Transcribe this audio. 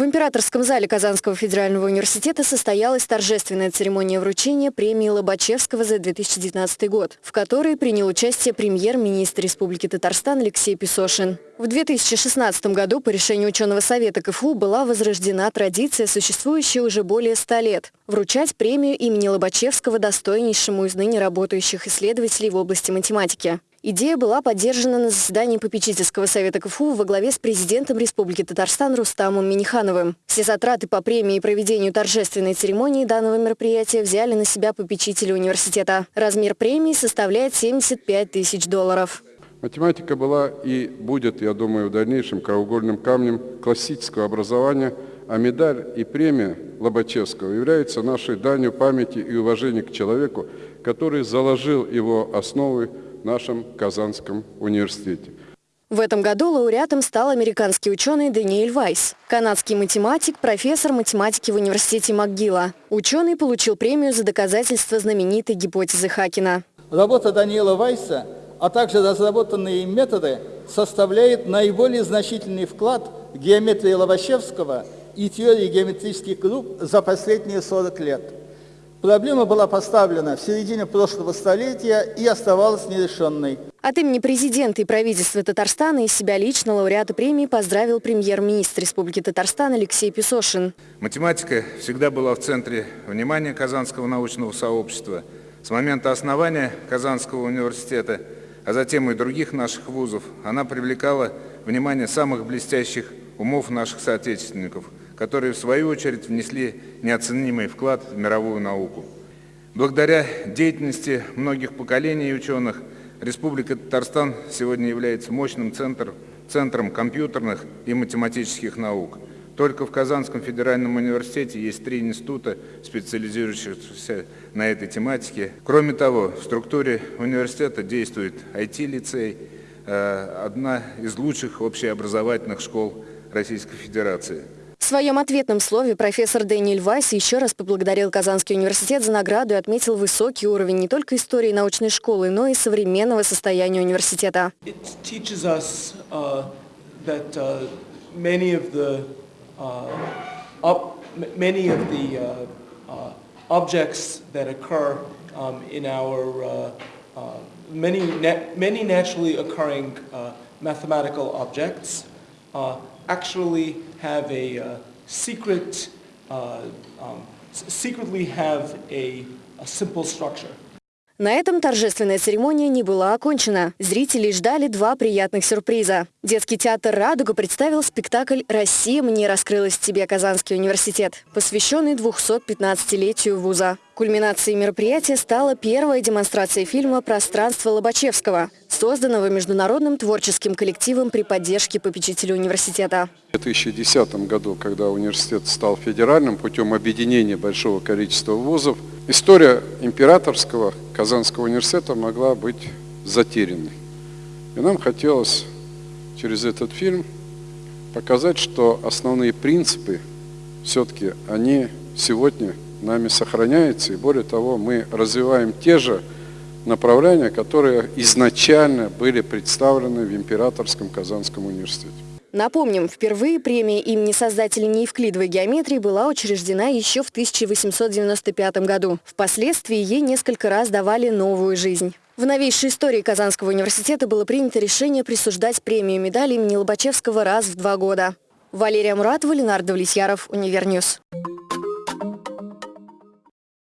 В императорском зале Казанского федерального университета состоялась торжественная церемония вручения премии Лобачевского за 2019 год, в которой принял участие премьер-министр Республики Татарстан Алексей Песошин. В 2016 году по решению ученого совета КФУ была возрождена традиция, существующая уже более ста лет – вручать премию имени Лобачевского достойнейшему из ныне работающих исследователей в области математики. Идея была поддержана на заседании попечительского совета КФУ во главе с президентом Республики Татарстан Рустамом Минихановым. Все затраты по премии и проведению торжественной церемонии данного мероприятия взяли на себя попечители университета. Размер премии составляет 75 тысяч долларов. Математика была и будет, я думаю, в дальнейшем краеугольным камнем классического образования, а медаль и премия Лобачевского являются нашей данью памяти и уважения к человеку, который заложил его основы нашем Казанском университете. В этом году лауреатом стал американский ученый Даниэль Вайс, канадский математик, профессор математики в университете МcGill. Ученый получил премию за доказательство знаменитой гипотезы Хакина. Работа Даниэла Вайса, а также разработанные им методы составляют наиболее значительный вклад в геометрии Лобачевского и теории геометрических групп за последние 40 лет. Проблема была поставлена в середине прошлого столетия и оставалась нерешенной. От имени президента и правительства Татарстана и себя лично лауреата премии поздравил премьер-министр Республики Татарстан Алексей Песошин. Математика всегда была в центре внимания Казанского научного сообщества. С момента основания Казанского университета, а затем и других наших вузов, она привлекала внимание самых блестящих умов наших соотечественников – которые в свою очередь внесли неоценимый вклад в мировую науку. Благодаря деятельности многих поколений ученых Республика Татарстан сегодня является мощным центром, центром компьютерных и математических наук. Только в Казанском федеральном университете есть три института, специализирующихся на этой тематике. Кроме того, в структуре университета действует IT-лицей, э, одна из лучших общеобразовательных школ Российской Федерации. Своем ответном слове профессор Дэниэль Вайс еще раз поблагодарил Казанский университет за награду и отметил высокий уровень не только истории научной школы, но и современного состояния университета. um, uh, uh, many naturally occurring uh, mathematical objects uh, actually have a uh, secret, uh, um, secretly have a, a simple structure. На этом торжественная церемония не была окончена. Зрители ждали два приятных сюрприза. Детский театр «Радуга» представил спектакль «Россия мне раскрылась тебе, Казанский университет», посвященный 215-летию вуза. Кульминацией мероприятия стала первая демонстрация фильма «Пространство Лобачевского», созданного международным творческим коллективом при поддержке попечителя университета. В 2010 году, когда университет стал федеральным путем объединения большого количества вузов, история императорского Казанского университета могла быть затерянной. И нам хотелось через этот фильм показать, что основные принципы все-таки они сегодня нами сохраняется, и более того, мы развиваем те же направления, которые изначально были представлены в Императорском Казанском университете. Напомним, впервые премия имени создателей неевклидовой геометрии была учреждена еще в 1895 году. Впоследствии ей несколько раз давали новую жизнь. В новейшей истории Казанского университета было принято решение присуждать премию медали имени Лобачевского раз в два года. Валерия Муратова, Ленар Давлетьяров, Univer News.